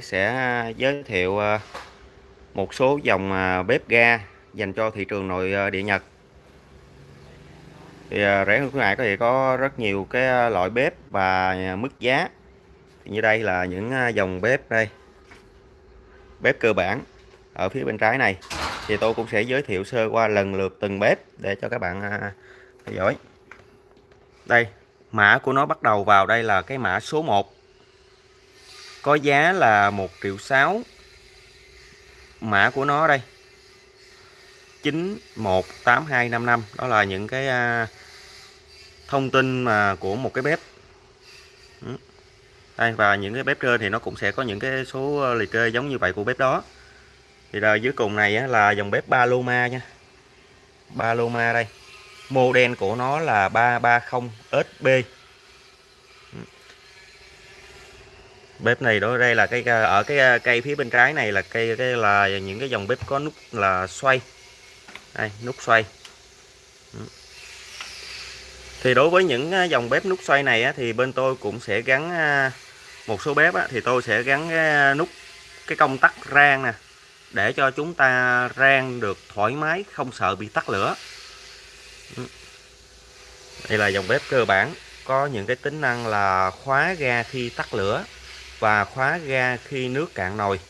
sẽ à, giới thiệu à, một số dòng à, bếp ga dành cho thị trường nội địa Nhật. Thì rẻ hơn khuyến mại có thể có rất nhiều cái loại bếp và mức giá. Thì như đây là những dòng bếp đây. Bếp cơ bản ở phía bên trái này. Thì tôi cũng sẽ giới thiệu sơ qua lần lượt từng bếp để cho các bạn theo dõi. Đây, mã của nó bắt đầu vào đây là cái mã số 1 có giá là 1 triệu 6 mã của nó đây. 918255 đó là những cái à, thông tin mà của một cái bếp. Ừ. Đây, và những cái bếp trên thì nó cũng sẽ có những cái số liệt kê giống như vậy của bếp đó. Thì là dưới cùng này là dòng bếp Paloma nha. Paloma đây. Model của nó là 330 SB bếp này đó, đây là cái ở cái cây phía bên trái này là cây, cái là những cái dòng bếp có nút là xoay. Đây, nút xoay. Ừ. Thì đối với những à, dòng bếp nút xoay này thì bên tôi cũng sẽ gắn à, một số bếp thì tôi sẽ gắn cái à, nút, cái công tắc rang nè, để cho chúng ta rang được thoải mái, không sợ bị tắt lửa. Ừ. Đây là dòng bếp cơ bản, có những cái tính năng là khóa ga khi tắt lửa và khóa ga khi nước cạn nồi.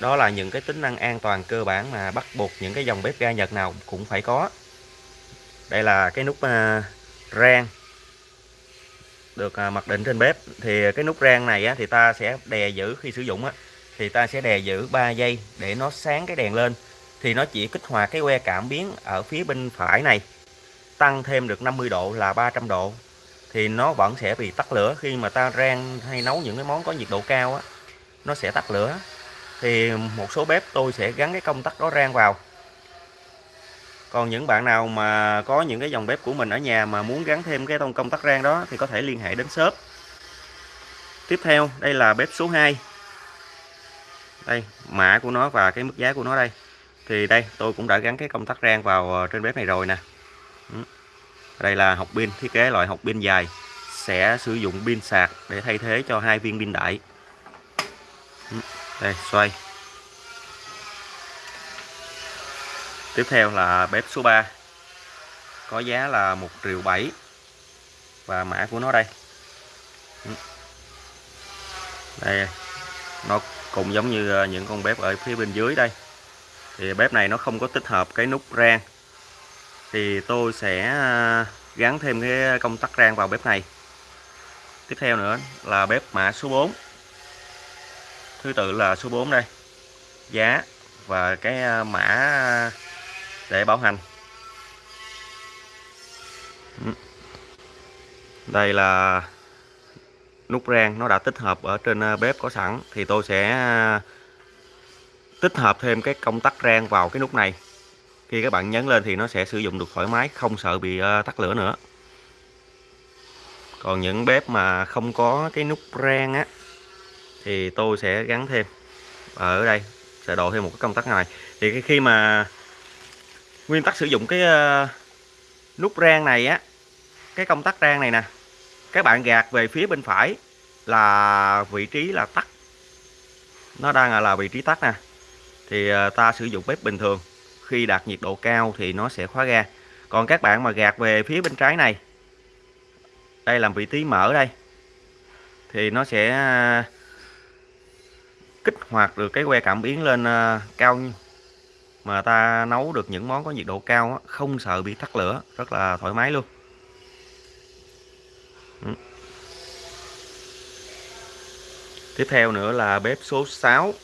Đó là những cái tính năng an toàn cơ bản mà bắt buộc những cái dòng bếp ga Nhật nào cũng phải có. Đây là cái nút à, rang được à, mặc định trên bếp. Thì cái nút rang này á, thì ta sẽ đè giữ khi sử dụng á, thì ta sẽ đè giữ 3 giây để nó sáng cái đèn lên. Thì nó chỉ kích hoạt cái que cảm biến ở phía bên phải này tăng thêm được 50 độ là 300 độ thì nó vẫn sẽ bị tắt lửa. Khi mà ta rang hay nấu những cái món có nhiệt độ cao á, nó sẽ tắt lửa. Thì một số bếp tôi sẽ gắn cái công tắc đó rang vào. Còn những bạn nào mà có những cái dòng bếp của mình ở nhà mà muốn gắn thêm cái công tắc rang đó thì có thể liên hệ đến shop. Tiếp theo, đây là bếp số 2 đây, mã của nó và cái mức giá của nó đây. Thì đây, tôi cũng đã gắn cái công tắc rang vào ờ, trên bếp này rồi nè. Ừ đây là học pin, thiết kế loại học pin dài. Sẽ sử dụng pin sạc để thay thế cho hai viên pin đại. Ừ, đây, xoay. Tiếp theo là bếp số 3 có giá là 1 triệu 7 và mã của nó đây. Ừ. Đây, nó cũng giống như ờ, những con bếp ở phía bên dưới đây. Thì bếp này nó không có tích hợp cái nút rang thì tôi sẽ à, gắn thêm cái công tắc rang vào bếp này. Tiếp theo nữa là bếp mã số 4 thứ tự là số 4 đây. Giá và cái à, mã để bảo hành. Ừ. Đây là nút rang, nó đã tích hợp ở trên à, bếp có sẵn. Thì tôi sẽ tích hợp thêm cái công tắc rang vào cái nút này khi các bạn nhấn lên thì nó sẽ sử dụng được thoải mái, không sợ bị ờ, tắt lửa nữa. Còn những bếp mà không có cái nút rang á, thì tôi sẽ gắn thêm. Ở đây sẽ độ thêm một cái công tắc này. Thì khi mà nguyên tắc sử dụng cái ờ, nút rang này á, cái công tắc rang này nè, các bạn gạt về phía bên phải là vị trí là tắt. Nó đang là vị trí tắt nè. Thì ờ, ta sử dụng bếp bình thường khi đạt nhiệt độ cao thì nó sẽ khóa ga. Còn các bạn mà gạt về phía bên trái này, đây làm vị trí mở đây, thì nó sẽ à, kích hoạt được cái que cảm biến lên à, cao mà ta nấu được những món có nhiệt độ cao không sợ bị tắt lửa, rất là thoải mái luôn. Ừ. Tiếp theo nữa là bếp số 6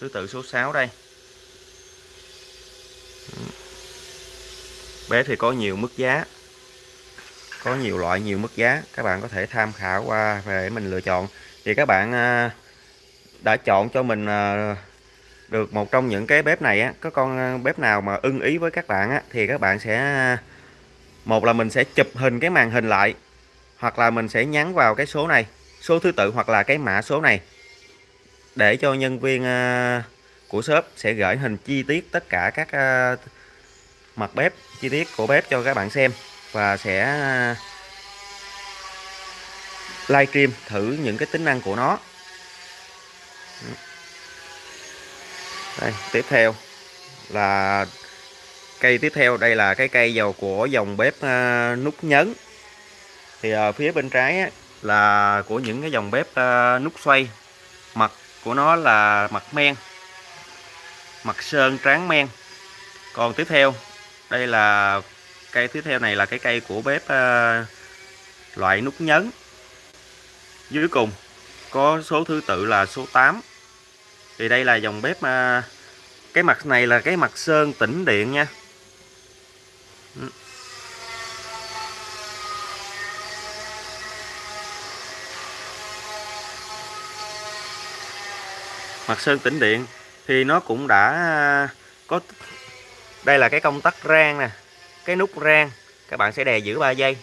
thứ tự số 6 đây bé thì có nhiều mức giá. Có nhiều loại, nhiều mức giá. Các bạn có thể tham khảo qua về mình lựa chọn. Thì các bạn à, đã chọn cho mình à, được một trong những cái bếp này á. Có con à, bếp nào mà ưng ý với các bạn á, thì các bạn sẽ một là mình sẽ chụp hình cái màn hình lại, hoặc là mình sẽ nhắn vào cái số này, số thứ tự hoặc là cái mã số này, để cho nhân viên của shop sẽ gửi hình chi tiết tất cả các ờ, mặt bếp chi tiết của bếp cho các bạn xem và sẽ ờ, livestream thử những cái tính năng của nó. Đây tiếp theo là cây tiếp theo. Đây là cái cây dầu của dòng bếp ờ, nút nhấn. Thì ở phía bên trái á, là của những cái dòng bếp nút xoay. Mặt của nó là mặt men mặt sơn tráng men. Còn tiếp theo đây là cây tiếp theo này là cái cây của bếp uh, loại nút nhấn. Dưới cùng có số thứ tự là số 8 thì đây là dòng bếp uh, cái mặt này là cái mặt sơn tĩnh điện nha. Ừ. Mặt sơn tĩnh điện thì nó cũng đã à, có đây là cái công tắc rang nè cái nút rang các bạn sẽ đè giữ 3 giây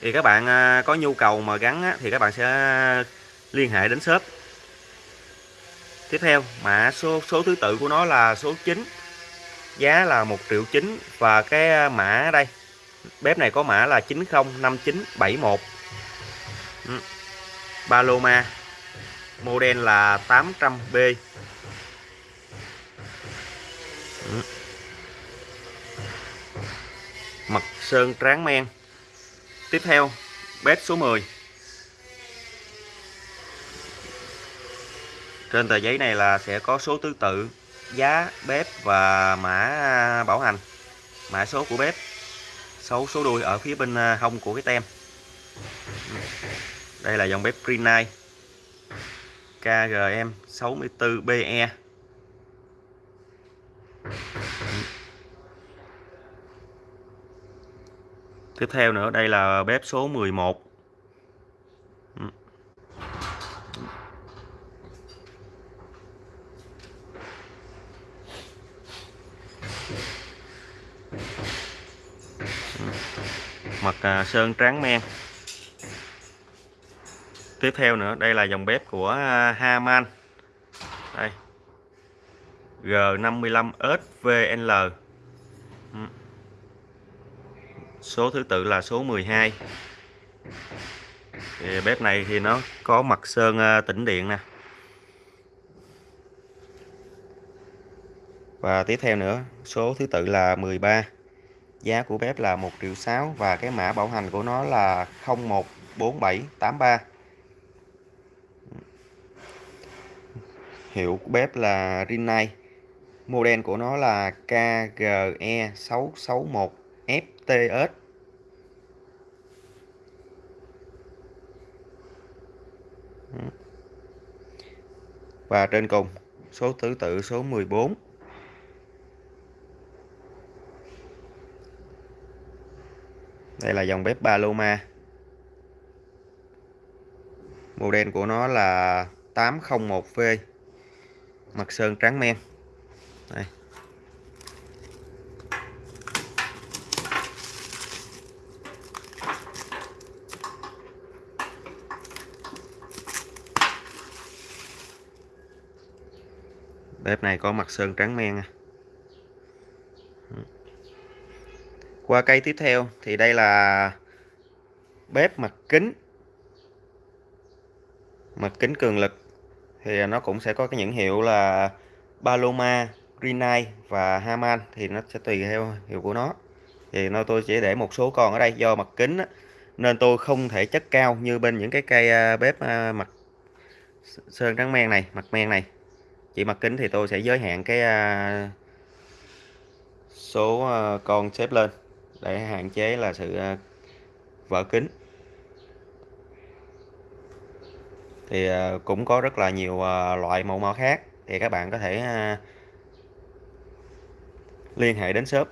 thì các bạn à, có nhu cầu mà gắn á, thì các bạn sẽ à, liên hệ đến shop tiếp theo mã số số thứ tự của nó là số 9 giá là 1 triệu 9 và cái mã đây bếp này có mã là 905971. Ừ, Paloma model là 800B mặt sơn tráng men. Tiếp theo, bếp số 10 trên tờ giấy này là sẽ có số thứ tự, giá, bếp và mã bảo hành. Mã số của bếp số số đuôi ở phía bên à, hông của cái tem. Đây là dòng bếp Green KGM 64BE Tiếp theo nữa, đây là bếp số 11 ừ. ừ. mặt à, sơn tráng men. Tiếp theo nữa, đây là dòng bếp của à, Haman. Đây. G55SVL ừ. số thứ tự là số 12 thì bếp này thì nó có mặt sơn ờ, tĩnh điện nè. Và tiếp theo nữa, số thứ tự là 13 giá của bếp là 1 triệu 6 và cái mã bảo hành của nó là 014783 hiệu của bếp là Rinnai model của nó là KGE661FTS và trên cùng, số thứ tự, số 14 đây là dòng bếp Paloma. Model của nó là 801V mặt sơn trắng men đây. bếp này có mặt sơn trắng men qua cây tiếp theo thì đây là bếp mặt kính. Mặt kính cường lực thì nó cũng sẽ có cái những hiệu là Paloma, Greenlight và Haman thì nó sẽ tùy theo hiệu của nó. Thì nó tôi chỉ để một số con ở đây. Do mặt kính á, nên tôi không thể chất cao như bên những cái cây à, bếp à, mặt sơn trắng men này mặt men này. Chỉ mặt kính thì tôi sẽ giới hạn cái à, số con xếp lên để hạn chế là sự vỡ kính. Thì cũng có rất là nhiều loại mẫu mã khác. Thì các bạn có thể liên hệ đến shop.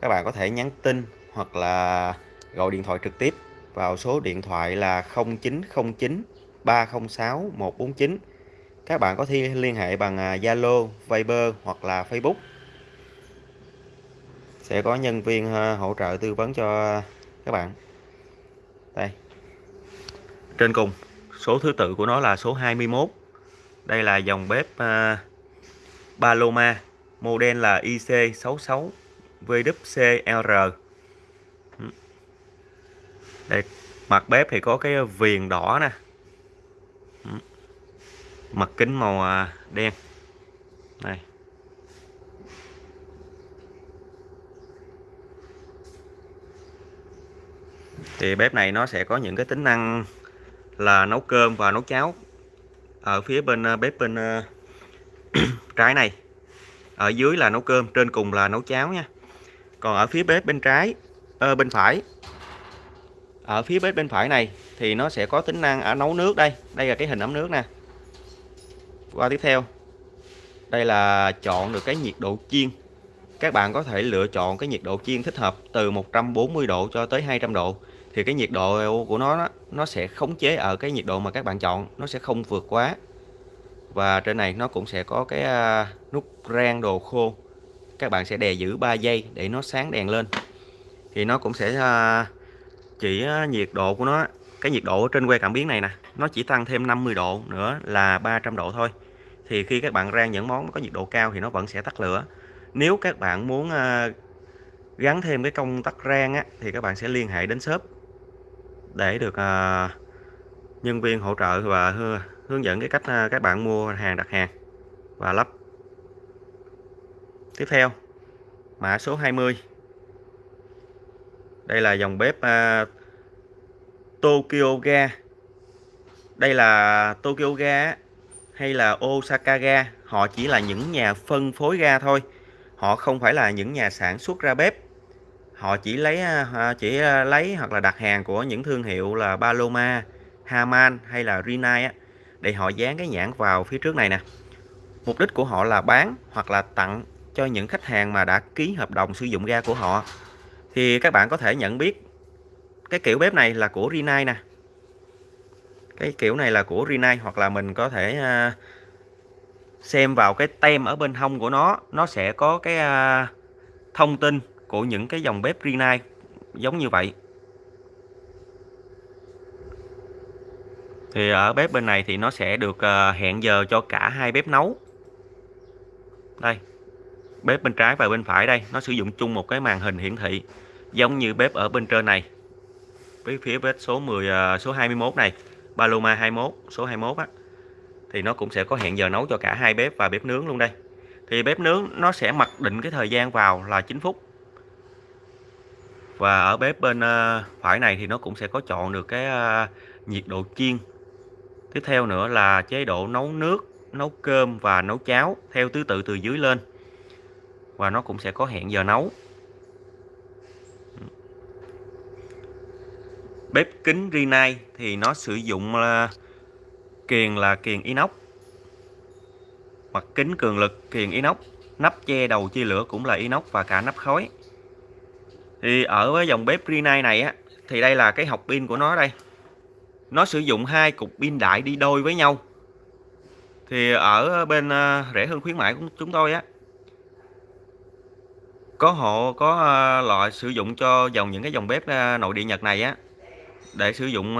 Các bạn có thể nhắn tin hoặc là gọi điện thoại trực tiếp vào số điện thoại là 0909 306 149 các bạn có thể liên hệ bằng à, Zalo, Viber hoặc là Facebook. Sẽ có nhân viên à, hỗ trợ tư vấn cho các bạn. Đây. Trên cùng số thứ tự của nó là số 21 đây là dòng bếp uh, Paloma model là IC66 VWCR ừ. đây, mặt bếp thì có cái viền đỏ nè. Ừ. Mặt kính màu à, đen. Này thì bếp này nó sẽ có những cái tính năng là nấu cơm và nấu cháo ở phía bên à, bếp bên à, trái này ở dưới là nấu cơm trên cùng là nấu cháo nha. Còn ở phía bếp bên trái ờ, bên phải. Ở phía bếp bên phải này thì nó sẽ có tính năng ở nấu nước đây. Đây là cái hình ấm nước nè. Qua tiếp theo đây là chọn được cái nhiệt độ chiên. Các bạn có thể lựa chọn cái nhiệt độ chiên thích hợp từ 140 độ cho tới 200 độ. Thì cái nhiệt độ của nó nó sẽ khống chế ở cái nhiệt độ mà các bạn chọn nó sẽ không vượt quá và trên này nó cũng sẽ có cái à, nút rang đồ khô. Các bạn sẽ đè giữ 3 giây để nó sáng đèn lên. Thì nó cũng sẽ à, chỉ à, nhiệt độ của nó cái nhiệt độ trên que cảm biến này nè nó chỉ tăng thêm 50 độ nữa là 300 độ thôi. Thì khi các bạn rang những món có nhiệt độ cao thì nó vẫn sẽ tắt lửa. Nếu các bạn muốn gắn thêm cái công tắc rang á, thì các bạn sẽ liên hệ đến shop để được nhân viên hỗ trợ và hướng dẫn cái cách à, các bạn mua hàng đặt hàng và lắp. Tiếp theo mã số 20 đây là dòng bếp uh, Tokyo ga. Đây là Tokyo ga hay là Osaka ga. Họ chỉ là những nhà phân phối ga thôi. Họ không phải là những nhà sản xuất ra bếp. Họ chỉ lấy à, chỉ lấy hoặc là đặt hàng của những thương hiệu là Paloma, Haman hay là Rinnai á để họ dán cái nhãn vào phía trước này nè. Mục đích của họ là bán hoặc là tặng cho những khách hàng mà đã ký hợp đồng sử dụng ga của họ. Thì các bạn có thể nhận biết cái kiểu bếp này là của Rinnai nè. Cái kiểu này là của Rinnai hoặc là mình có thể à, xem vào cái tem ở bên hông của nó. Nó sẽ có cái à, thông tin của những cái dòng bếp Rinnai giống như vậy. Thì ở bếp bên này thì nó sẽ được ờ, hẹn giờ cho cả hai bếp nấu. Đây, bếp bên trái và bên phải đây, nó sử dụng chung một cái màn hình hiển thị, giống như bếp ở bên trên này. Với phía bếp số 10 ờ, số 21 này, Paloma 21 số 21 á, thì nó cũng sẽ có hẹn giờ nấu cho cả hai bếp và bếp nướng luôn đây. Thì bếp nướng nó sẽ mặc định cái thời gian vào là 9 phút. Và ở bếp bên ờ, phải này thì nó cũng sẽ có chọn được cái nhiệt độ chiên. Tiếp theo nữa là chế độ nấu nước, nấu cơm và nấu cháo theo thứ tự từ dưới lên. Và nó cũng sẽ có hẹn giờ nấu. Bếp kính Rinnai thì nó sử dụng là kiền là kiền inox. Mặt kính cường lực kiền inox, nắp che đầu chia lửa cũng là inox và cả nắp khói. Thì ở với dòng bếp Rinnai này á thì đây là cái học pin của nó đây nó sử dụng hai cục pin đại đi đôi với nhau. Thì ở bên à, rẻ hơn khuyến mãi của chúng tôi á, có hộ, có à, loại sử dụng cho dòng những cái dòng bếp à, nội địa Nhật này á, để sử dụng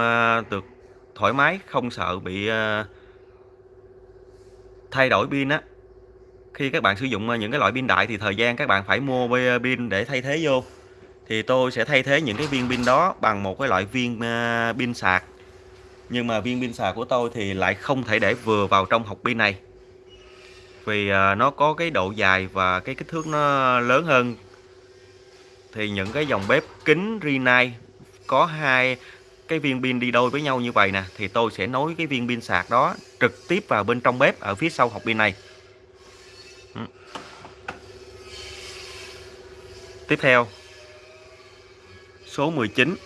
được thoải mái, không sợ bị thay đổi pin á. Khi các bạn sử dụng những cái loại pin đại thì thời gian các bạn phải mua pin để thay thế vô. Thì tôi sẽ thay thế những cái viên pin đó bằng một cái loại viên pin sạc nhưng mà viên pin sạc của tôi thì lại không thể để vừa vào trong hộp pin này. Vì à, nó có cái độ dài và cái kích thước nó lớn hơn. Thì những cái dòng bếp kính Rinnai có hai cái viên pin đi đôi với nhau như vậy nè, thì tôi sẽ nối cái viên pin sạc đó trực tiếp vào bên trong bếp ở phía sau hộp pin này. Ừ. Tiếp theo, số 19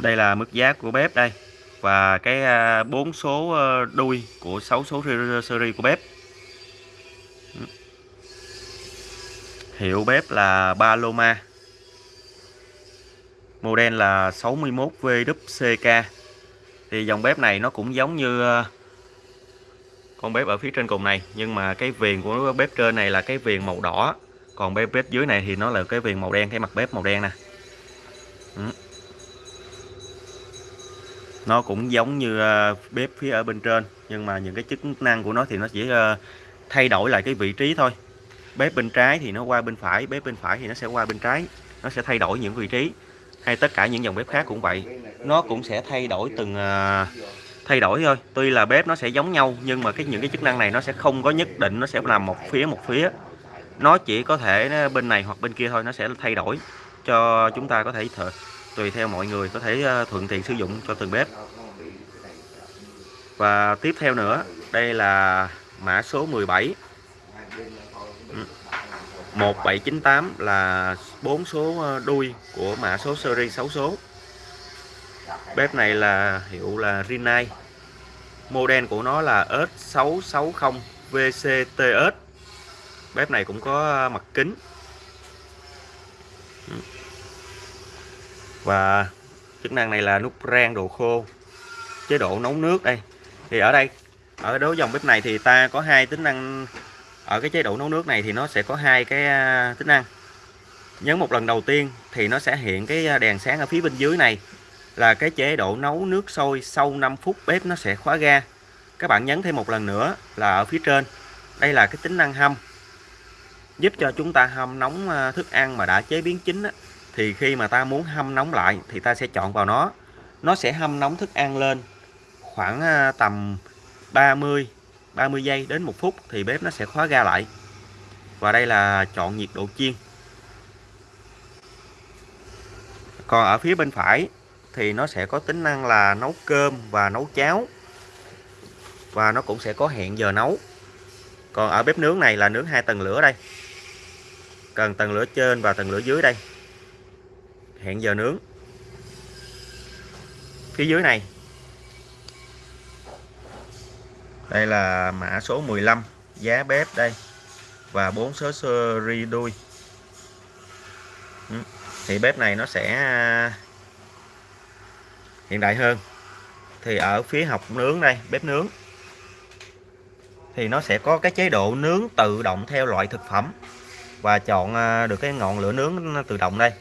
đây là mức giá của bếp đây. Và cái à, bốn số ờ, đuôi của 6 số series của bếp. Ừ. Hiệu bếp là Paloma. Model là 61VWCK thì dòng bếp này nó cũng giống như ờ, con bếp ở phía trên cùng này. Nhưng mà cái viền của bếp trên này là cái viền màu đỏ. Còn bếp bếp dưới này thì nó là cái viền màu đen, cái mặt bếp màu đen nè. Ừ nó cũng giống như ờ, bếp phía ở bên trên, nhưng mà những cái chức năng của nó thì nó chỉ ờ, thay đổi lại cái vị trí thôi. Bếp bên trái thì nó qua bên phải, bếp bên phải thì nó sẽ qua bên trái, nó sẽ thay đổi những vị trí. Hay tất cả những dòng bếp khác cũng vậy. Nó cũng sẽ thay đổi từng ờ, thay đổi thôi. Tuy là bếp nó sẽ giống nhau, nhưng mà cái, những cái chức năng này nó sẽ không có nhất định, nó sẽ làm một phía một phía. Nó chỉ có thể bên này hoặc bên kia thôi, nó sẽ thay đổi cho chúng ta có thể thợ tùy theo mọi người có thể ờ, thuận tiện sử dụng cho từng bếp. Và tiếp theo nữa, đây là mã số 17 1798 là bốn số ờ, đuôi của mã số series 6 số. Bếp này là hiệu là Rinnai. Model của nó là S660 VCTS bếp này cũng có ờ, mặt kính. Và chức năng này là nút rang đồ khô chế độ nấu nước đây. Thì ở đây ở đối dòng bếp này thì ta có hai tính năng. Ở cái chế độ nấu nước này thì nó sẽ có hai cái à, tính năng. Nhấn một lần đầu tiên thì nó sẽ hiện cái à, đèn sáng ở phía bên dưới này là cái chế độ nấu nước sôi sau 5 phút bếp nó sẽ khóa ga. Các bạn nhấn thêm một lần nữa là ở phía trên. Đây là cái tính năng hâm. Giúp cho chúng ta hâm nóng à, thức ăn mà đã chế biến chín á, thì khi mà ta muốn hâm nóng lại thì ta sẽ chọn vào nó. Nó sẽ hâm nóng thức ăn lên khoảng à, tầm 30 30 giây đến một phút thì bếp nó sẽ khóa ga lại. Và đây là chọn nhiệt độ chiên. Còn ở phía bên phải thì nó sẽ có tính năng là nấu cơm và nấu cháo. Và nó cũng sẽ có hẹn giờ nấu. Còn ở bếp nướng này là nướng hai tầng lửa đây. Cần tầng lửa trên và tầng lửa dưới đây hẹn giờ nướng. Phía dưới này. Đây là mã số 15 giá bếp đây. Và bốn số seri đuôi. Ừ, thì bếp này nó sẽ à, hiện đại hơn. Thì ở phía học nướng đây, bếp nướng. Thì nó sẽ có cái chế độ nướng tự động theo loại thực phẩm. Và chọn à, được cái ngọn lửa nướng tự động đây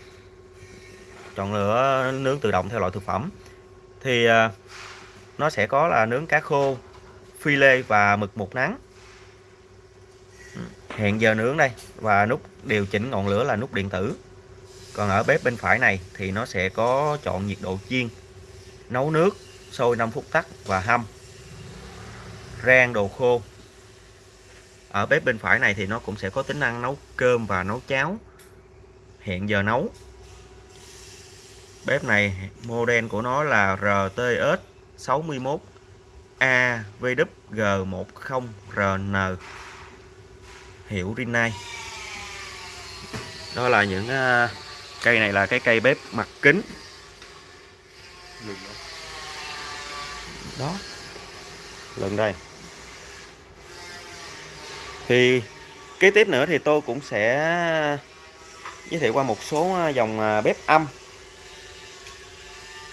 chọn lửa nướng tự động theo loại thực phẩm. Thì à, nó sẽ có là nướng cá khô, phi lê và mực một nắng. Hẹn giờ nướng đây, và nút điều chỉnh ngọn lửa là nút điện tử. Còn ở bếp bên phải này thì nó sẽ có chọn nhiệt độ chiên, nấu nước, sôi 5 phút tắt và hâm, rang đồ khô. Ở bếp bên phải này thì nó cũng sẽ có tính năng nấu cơm và nấu cháo. Hẹn giờ nấu bếp này model của nó là RTS 61 AVWG10RN hiệu Rinnai. Đó là những uh, cây này là cái cây bếp mặt kính. Đó lần đây. Thì kế tiếp nữa thì tôi cũng sẽ à, giới thiệu qua một số à, dòng bếp âm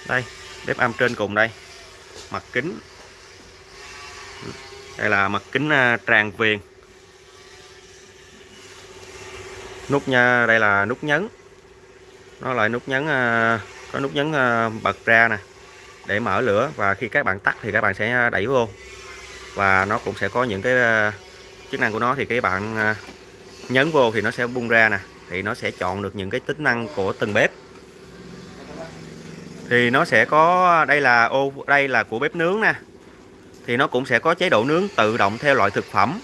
đây, bếp âm trên cùng đây. Mặt kính. Đây là mặt kính à, tràn viền. Nút nha, đây là nút nhấn. Nó lại nút nhấn à, có nút nhấn à, bật ra nè, để mở lửa, và khi các bạn tắt thì các bạn sẽ đẩy vô. Và nó cũng sẽ có những cái chức năng của nó thì các bạn nhấn vô thì nó sẽ bung ra nè, thì nó sẽ chọn được những cái tính năng của từng bếp thì nó sẽ có, đây là ô, đây là của bếp nướng nè. Thì nó cũng sẽ có chế độ nướng tự động theo loại thực phẩm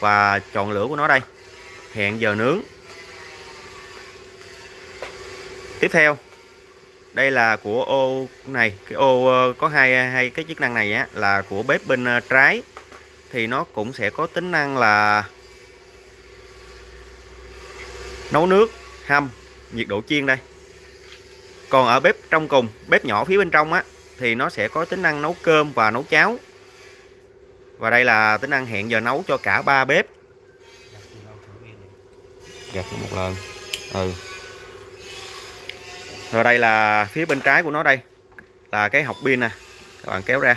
và chọn lửa của nó đây. Hẹn giờ nướng. Tiếp theo, đây là của ô này, cái ô ờ, có hai hai cái chức năng này á, là của bếp bên ờ, trái. Thì nó cũng sẽ có tính năng là nấu nước, hâm, nhiệt độ chiên đây còn ở bếp trong cùng, bếp nhỏ phía bên trong á, thì nó sẽ có tính năng nấu cơm và nấu cháo. Và đây là tính năng hẹn giờ nấu cho cả ba bếp. Gạt một lần. Ừ. Rồi đây là phía bên trái của nó đây, là cái học pin nè. Các bạn kéo ra.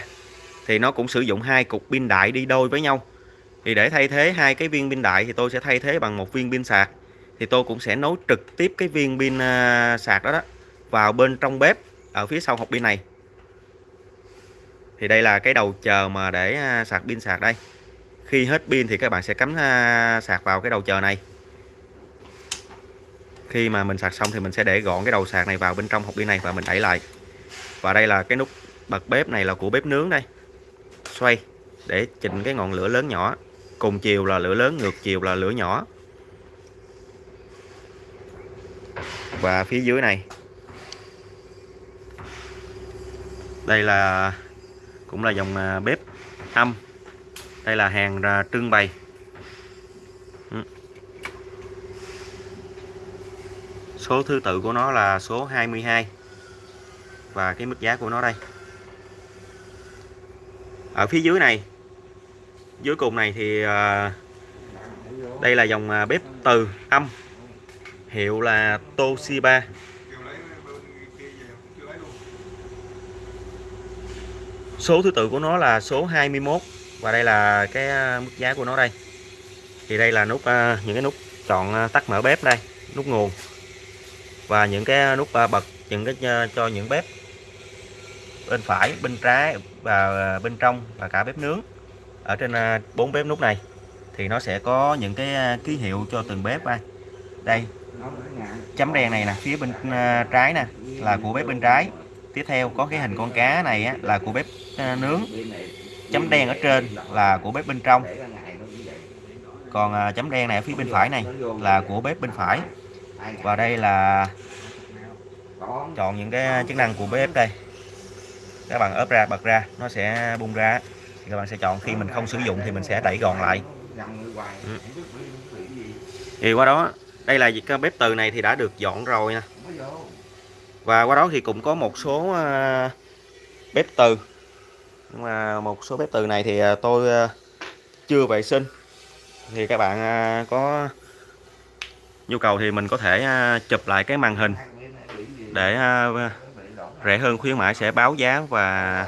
Thì nó cũng sử dụng hai cục pin đại đi đôi với nhau. Thì để thay thế hai cái viên pin đại thì tôi sẽ thay thế bằng một viên pin sạc. Thì tôi cũng sẽ nối trực tiếp cái viên pin ờ, sạc đó đó vào bên trong bếp ở phía sau hộp pin này. Thì đây là cái đầu chờ mà để à, sạc pin sạc đây. Khi hết pin thì các bạn sẽ cắm à, sạc vào cái đầu chờ này. Khi mà mình sạc xong thì mình sẽ để gọn cái đầu sạc này vào bên trong hộp pin này và mình đẩy lại. Và đây là cái nút bật bếp này là của bếp nướng đây. Xoay để chỉnh cái ngọn lửa lớn nhỏ. Cùng chiều là lửa lớn, ngược chiều là lửa nhỏ. Và phía dưới này đây là, cũng là dòng à, bếp âm đây là hàng trưng bày. Ừ. Số thứ tự của nó là số 22 và cái mức giá của nó đây. Ở phía dưới này, dưới cùng này thì à, đây là dòng à, bếp từ âm. Hiệu là Toshiba. Số thứ tự của nó là số 21 và đây là cái à, mức giá của nó đây. Thì đây là nút à, những cái nút chọn à, tắt mở bếp đây, nút nguồn. Và những cái nút bật, những cái cho những bếp bên phải, bên trái và bên trong và cả bếp nướng. Ở trên bốn bếp nút này thì nó sẽ có những cái ký hiệu cho từng bếp đây. Đây, chấm đèn này nè, phía bên trái nè, là của bếp bên trái tiếp theo có cái hình con cá này á, là của bếp à, nướng. Chấm đen ở trên là của bếp bên trong. Còn à, chấm đen này ở phía bên phải này là của bếp bên phải. Và đây là chọn những cái chức năng của bếp đây. Các bạn ốp ra bật ra nó sẽ bung ra. Thì các bạn sẽ chọn khi mình không sử dụng thì mình sẽ đẩy gòn lại. Ừ. thì qua đó đây là cái bếp từ này thì đã được dọn rồi nè và qua đó thì cũng có một số ờ, bếp từ. Nhưng mà một số bếp từ này thì ờ, tôi ờ, chưa vệ sinh. Thì các bạn có nhu cầu thì mình có thể chụp lại cái màn hình để rẻ hơn. Khuyến mãi sẽ báo giá và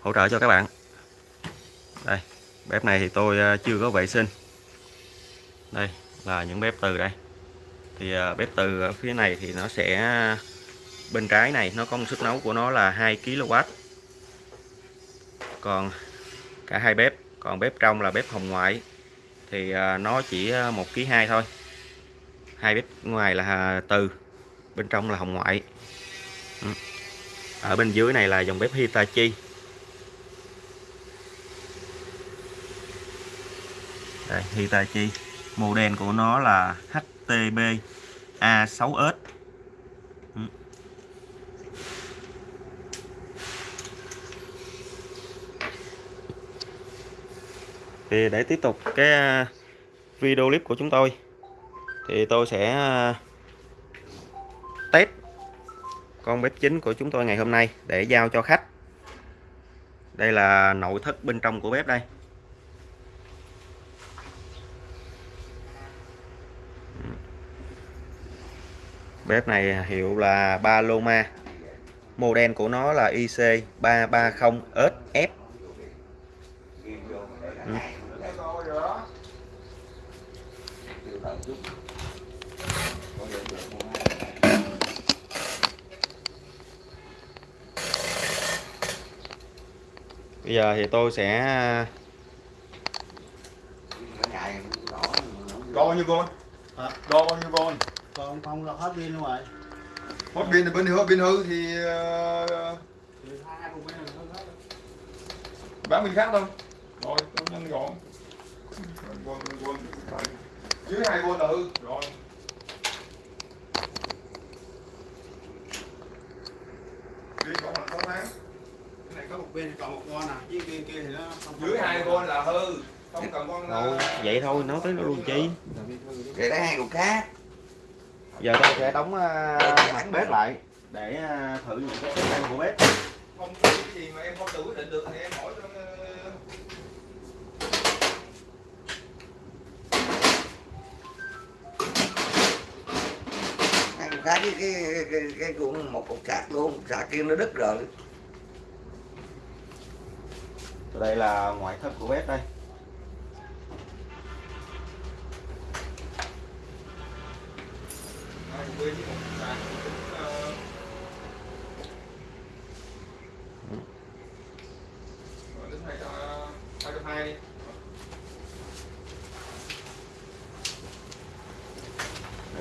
hỗ trợ cho các bạn. Đây, bếp này thì tôi chưa có vệ sinh. Đây là những bếp từ đây thì à, bếp từ phía này thì nó sẽ à, bên trái này, nó có một sức nấu của nó là 2 kW còn cả hai bếp, còn bếp trong là bếp hồng ngoại. Thì à, nó chỉ một kg hai thôi. Hai bếp ngoài là từ, bên trong là hồng ngoại. Ừ. Ở bên dưới này là dòng bếp Hitachi. Đây, Hitachi. Model của nó là Tb A6S ừ. thì để tiếp tục cái à, video clip của chúng tôi, thì tôi sẽ à, test con bếp chính của chúng tôi ngày hôm nay để giao cho khách. Đây là nội thất bên trong của bếp đây. Bếp này hiệu là Paloma. Model của nó là IC330SF ừ. Bây giờ thì tôi sẽ đo bao nhiêu con đo bao nhiêu con còn không là hết pin luôn rồi. Hết pin thì bên hư pin hư thì uh, bán bên khác thôi. Rồi tôi nhanh gọn. Dưới hai con là hư. Rồi. Đi còn là sáu tháng. Cái này có một bên còn một con à. Dưới kia kia thì nó dưới hai con. là hư. Không cần con Ồ, vậy thôi nói tới nó luôn chi. Vậy đấy hai con khác giờ tôi sẽ đóng uh, mặt bếp lại để uh, thử những cái chức năng của bếp. Không cái gì mà em không tự quyết định được thì em hỏi cho cái cái cái cái, cái cuộn một cục sạc luôn sạc kia nó đứt rồi. Đây là ngoại thất của bếp đây với một sàn đến hai hai trăm hai đi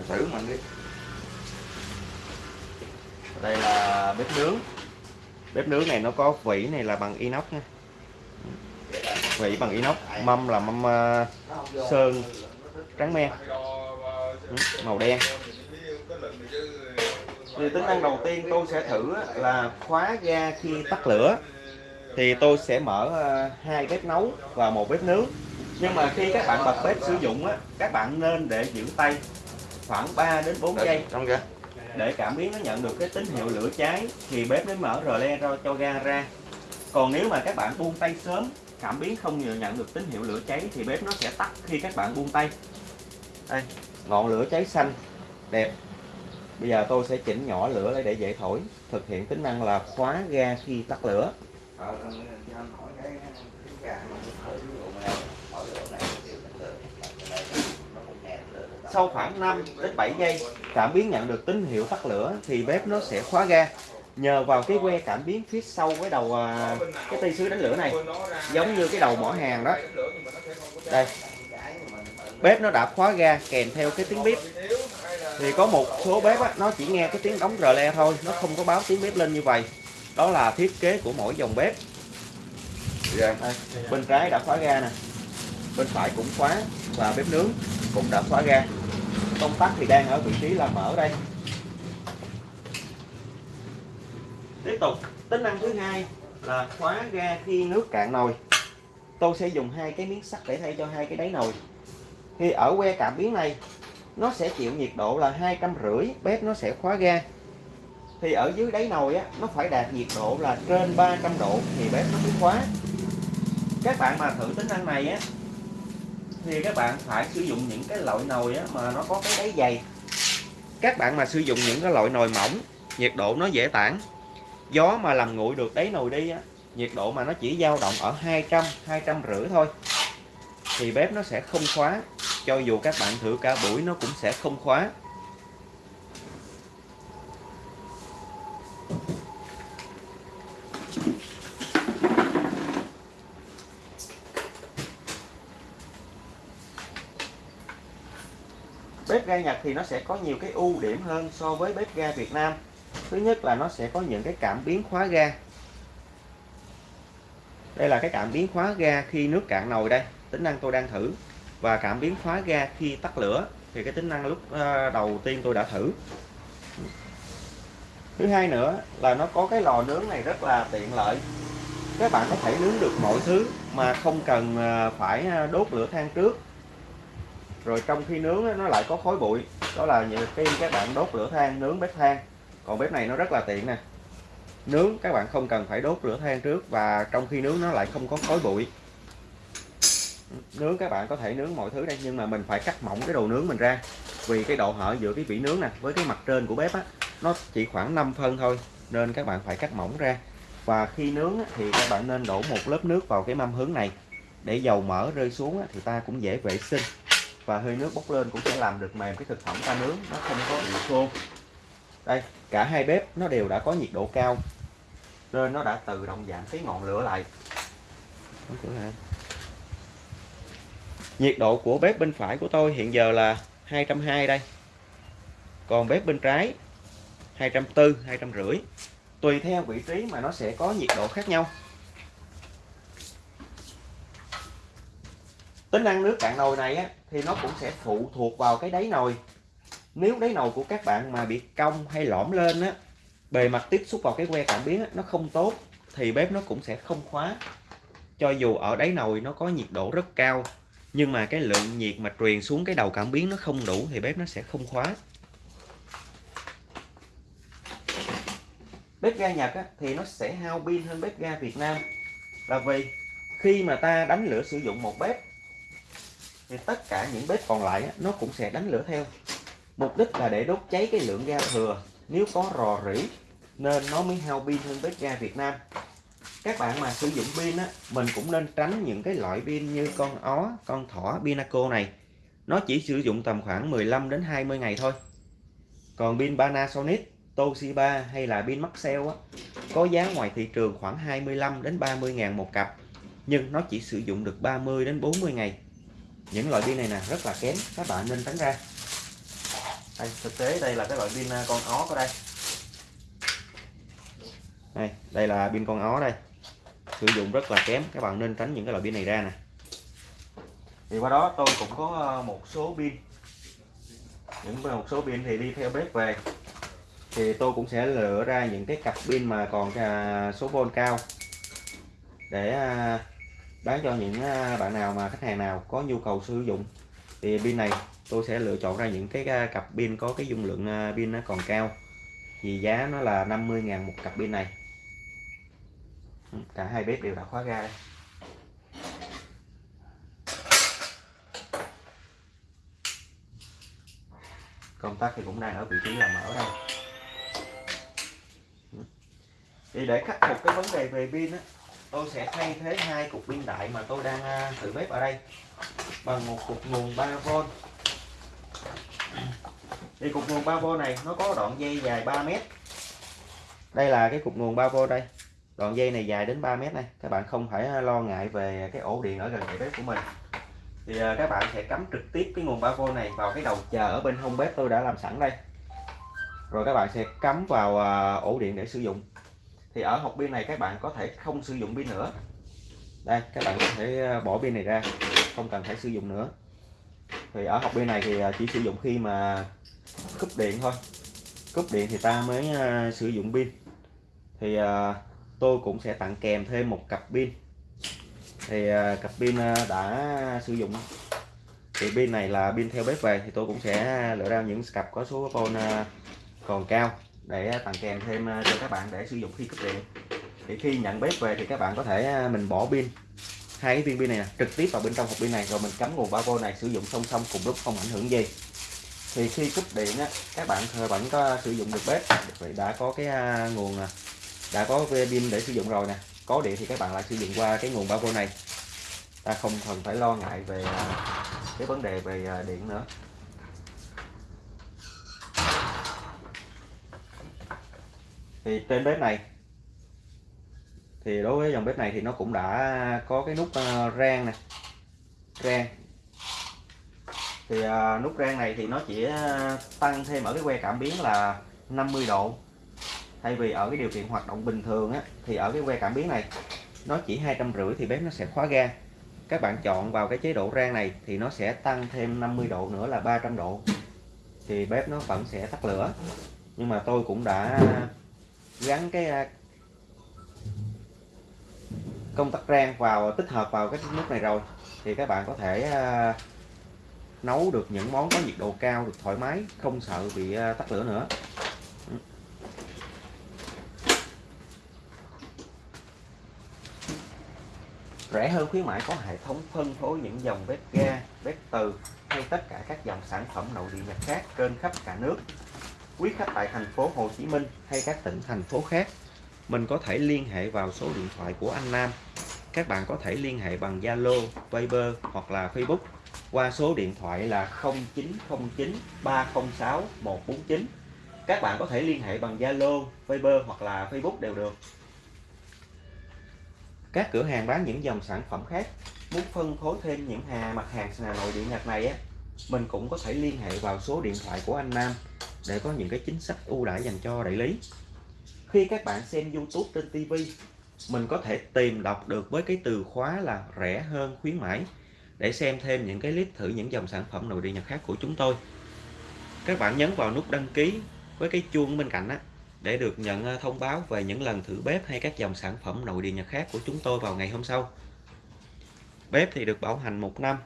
thử mình đi. Đây là bếp nướng. Bếp nướng này nó có vỉ này là bằng inox nha. Vỉ bằng inox mâm là mâm uh, sơn trắng men ừ, màu đen thì tính năng đầu tiên tôi sẽ thử là khóa ga khi tắt lửa. Thì tôi sẽ mở ờ, hai bếp nấu và một bếp nướng. Nhưng mà khi các bạn bật bếp sử dụng á các bạn nên để giữ tay khoảng 3 đến 4 giây. Trong kìa để cảm biến nó nhận được cái tín hiệu lửa cháy thì bếp mới mở rờ le ra cho ga ra. Còn nếu mà các bạn buông tay sớm cảm biến không nhận được tín hiệu lửa cháy thì bếp nó sẽ tắt khi các bạn buông tay. Đây. Ngọn lửa cháy xanh đẹp bây giờ tôi sẽ chỉnh nhỏ lửa lại để dễ thổi. Thực hiện tính năng là khóa ga khi tắt lửa. Sau khoảng 5 đến 7 giây cảm biến nhận được tín hiệu tắt lửa thì bếp nó sẽ khóa ga. Nhờ vào cái que cảm biến phía sau cái đầu à, cái tay sứ đánh lửa này giống như cái đầu mỏ hàng đó. Đây. Bếp nó đã khóa ga kèm theo cái tiếng bếp thì có một số bếp á, nó chỉ nghe cái tiếng đóng rờ le thôi nó không có báo tiếng bếp lên như vậy. Đó là thiết kế của mỗi dòng bếp. Đây, bên trái đã khóa ga nè. Bên phải cũng khóa và bếp nướng cũng đã khóa ga. Công tắc thì đang ở vị trí là mở đây. Tiếp tục. Tính năng thứ hai là khóa ga khi nước cạn nồi. Tôi sẽ dùng hai cái miếng sắt để thay cho hai cái đáy nồi. Thì ở que cảm biến này nó sẽ chịu nhiệt độ là hai trăm rưỡi, bếp nó sẽ khóa ga. Thì ở dưới đáy nồi á, nó phải đạt nhiệt độ là trên 300 độ thì bếp nó mới khóa. Các bạn mà thử tính năng này á, thì các bạn phải sử dụng những cái loại nồi á mà nó có cái đáy dày. Các bạn mà sử dụng những cái loại nồi mỏng, nhiệt độ nó dễ tản. Gió mà làm nguội được đáy nồi đi á, nhiệt độ mà nó chỉ dao động ở 200 200 rưỡi thôi, thì bếp nó sẽ không khóa cho dù các bạn thử cả buổi, nó cũng sẽ không khóa. Bếp ga Nhật thì nó sẽ có nhiều cái ưu điểm hơn so với bếp ga Việt Nam. Thứ nhất là nó sẽ có những cái cảm biến khóa ga. Đây là cái cảm biến khóa ga khi nước cạn nồi đây. Tính năng tôi đang thử và cảm biến khóa ga khi tắt lửa. Thì cái tính năng lúc ờ, đầu tiên tôi đã thử. Thứ hai nữa là nó có cái lò nướng này rất là tiện lợi. Các bạn có thể nướng được mọi thứ mà không cần ờ, phải ờ, đốt lửa than trước. Rồi trong khi nướng nó lại có khói bụi. Đó là những khi các bạn đốt lửa than, nướng bếp than. Còn bếp này nó rất là tiện nè. Nướng, các bạn không cần phải đốt lửa than trước và trong khi nướng nó lại không có khói bụi nướng các bạn có thể nướng mọi thứ đây nhưng mà mình phải cắt mỏng cái đồ nướng mình ra. Vì cái độ hở giữa cái vỉ nướng nè với cái mặt trên của bếp á nó chỉ khoảng 5 phân thôi nên các bạn phải cắt mỏng ra. Và khi nướng á, thì các bạn nên đổ một lớp nước vào cái mâm hướng này. Để dầu mỡ rơi xuống á, thì ta cũng dễ vệ sinh. Và hơi nước bốc lên cũng sẽ làm được mềm cái thực phẩm ta nướng nó không có bị khô. Đây cả hai bếp nó đều đã có nhiệt độ cao nên nó đã tự động giảm cái ngọn lửa lại. Đóng cửa lại nhiệt độ của bếp bên phải của tôi hiện giờ là 220 đây. Còn bếp bên trái 240 250 tùy theo vị trí mà nó sẽ có nhiệt độ khác nhau. Tính năng nước cạn nồi này á, thì nó cũng sẽ phụ thuộc vào cái đáy nồi. Nếu đáy nồi của các bạn mà bị cong hay lõm lên á bề mặt tiếp xúc vào cái que cảm biến á, nó không tốt thì bếp nó cũng sẽ không khóa. Cho dù ở đáy nồi nó có nhiệt độ rất cao nhưng mà cái lượng nhiệt mà truyền xuống cái đầu cảm biến nó không đủ thì bếp nó sẽ không khóa. Bếp ga Nhật á, thì nó sẽ hao pin hơn bếp ga Việt Nam. Là vì khi mà ta đánh lửa sử dụng một bếp thì tất cả những bếp còn lại á, nó cũng sẽ đánh lửa theo. Mục đích là để đốt cháy cái lượng ga thừa. Nếu có rò rỉ nên nó mới hao pin hơn bếp ga Việt Nam các bạn mà sử dụng pin á, mình cũng nên tránh những cái loại pin như con ó, con thỏ, Pinaco này. Nó chỉ sử dụng tầm khoảng 15 đến 20 ngày thôi. Còn pin Panasonic, Toshiba hay là pin Maxell á, có giá ngoài thị trường khoảng 25 đến 30 ngàn một cặp. Nhưng nó chỉ sử dụng được 30 đến 40 ngày. Những loại pin này nè, rất là kém các bạn nên tránh ra. Đây, thực tế đây là cái loại pin à, con ó ở đây. Đây đây là pin con ó đây sử dụng rất là kém. Các bạn nên tránh những cái loại pin này ra nè. Thì qua đó tôi cũng có ờ, một số pin. Những một số pin thì đi theo bếp về. Thì tôi cũng sẽ lựa ra những cái cặp pin mà còn à, số volt cao. Để à, bán cho những à, bạn nào mà khách hàng nào có nhu cầu sử dụng. Thì pin này tôi sẽ lựa chọn ra những cái cặp pin có cái dung lượng pin nó còn cao. Thì giá nó là 50.000 một cặp pin này cả hai bếp đều đã khóa ga đây. công tắc thì cũng đang ở vị trí là mở đây. Thì để khắc phục cái vấn đề về pin á, tôi sẽ thay thế hai cục pin đại mà tôi đang à, thử bếp ở đây bằng một cục nguồn 3V thì cục nguồn 3V này nó có đoạn dây dài 3 mét. Đây là cái cục nguồn 3V đây đoạn dây này dài đến 3 mét này các bạn không phải lo ngại về cái ổ điện ở gần cái bếp của mình. Thì à, các bạn sẽ cắm trực tiếp cái nguồn 3V này vào cái đầu chờ ở bên hông bếp tôi đã làm sẵn đây. Rồi các bạn sẽ cắm vào à, ổ điện để sử dụng. Thì ở hộp pin này các bạn có thể không sử dụng pin nữa. Đây, các bạn có thể à, bỏ pin này ra, không cần phải sử dụng nữa. Thì ở hộp pin này thì chỉ sử dụng khi mà cúp điện thôi. Cúp điện thì ta mới sử dụng pin. Thì tôi cũng sẽ tặng kèm thêm một cặp pin. Thì à, cặp pin à, đã sử dụng thì pin này là pin theo bếp về thì tôi cũng sẽ lựa ra những cặp có số volt à, còn cao để tặng kèm thêm cho các bạn để sử dụng khi cấp điện. Thì khi nhận bếp về thì các bạn có thể mình bỏ pin hai cái viên pin này nè, trực tiếp vào bên trong hộp pin này rồi mình cắm nguồn 3V này sử dụng song song cùng lúc không ảnh hưởng gì. Thì khi cúp điện á, các bạn vẫn có sử dụng được bếp vì đã có cái nguồn đã có pin để sử dụng rồi nè. Có điện thì các bạn lại sử dụng qua cái nguồn 3V này. Ta không cần phải lo ngại về à, cái vấn đề về à, điện nữa. Thì trên bếp này, thì đối với dòng bếp này thì nó cũng đã có cái nút à, rang nè. Rang. Thì nút rang này thì nó chỉ tăng thêm ở cái que cảm biến là 50 độ thay vì ở cái điều kiện hoạt động bình thường á, thì ở cái que cảm biến này, nó chỉ hai trăm rưỡi thì bếp nó sẽ khóa ga. Các bạn chọn vào cái chế độ rang này thì nó sẽ tăng thêm 50 độ nữa là 300 độ. Thì bếp nó vẫn sẽ tắt lửa. Nhưng mà tôi cũng đã gắn cái à, công tắc rang vào, tích hợp vào cái nút này rồi. Thì các bạn có thể à, nấu được những món có nhiệt độ cao được thoải mái, không sợ bị à, tắt lửa nữa. Rẻ hơn khuyến mãi có hệ thống phân phối những dòng bếp ga, bếp từ hay tất cả các dòng sản phẩm nội địa nhật khác trên khắp cả nước. Quý khách tại thành phố Hồ Chí Minh hay các tỉnh thành phố khác, mình có thể liên hệ vào số điện thoại của anh Nam. Các bạn có thể liên hệ bằng Zalo, Viber hoặc là Facebook qua số điện thoại là 0909 306 149. Các bạn có thể liên hệ bằng Zalo, Viber hoặc là Facebook đều được. Các cửa hàng bán những dòng sản phẩm khác muốn phân phối thêm những hà mặt hàng nội địa Nhật này á, mình cũng có thể liên hệ vào số điện thoại của anh Nam để có những cái chính sách ưu đãi dành cho đại lý. Khi các bạn xem YouTube trên TV, mình có thể tìm đọc được với cái từ khóa là rẻ hơn khuyến mãi để xem thêm những cái clip thử những dòng sản phẩm nội địa Nhật khác của chúng tôi. Các bạn nhấn vào nút đăng ký với cái chuông bên cạnh á để được nhận ờ, thông báo về những lần thử bếp hay các dòng sản phẩm nội địa nhật khác của chúng tôi vào ngày hôm sau. Bếp thì được bảo hành một năm.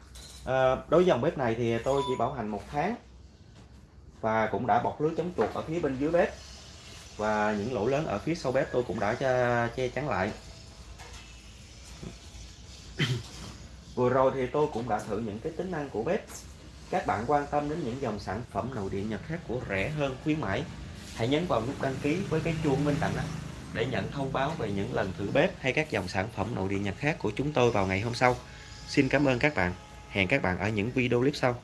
À, đối với dòng bếp này thì tôi chỉ bảo hành một tháng và cũng đã bọc lưới chống chuột ở phía bên dưới bếp và những lỗ lớn ở phía sau bếp tôi cũng đã che chắn lại. Vừa rồi thì tôi cũng đã thử những cái tính năng của bếp. Các bạn quan tâm đến những dòng sản phẩm nội địa nhật khác của rẻ hơn khuyến mãi hãy nhấn vào nút đăng ký với cái chuông bên cạnh đó để nhận thông báo về những lần thử bếp hay các dòng sản phẩm nội địa nhật khác của chúng tôi vào ngày hôm sau. Xin cảm ơn các bạn. Hẹn các bạn ở những video clip sau.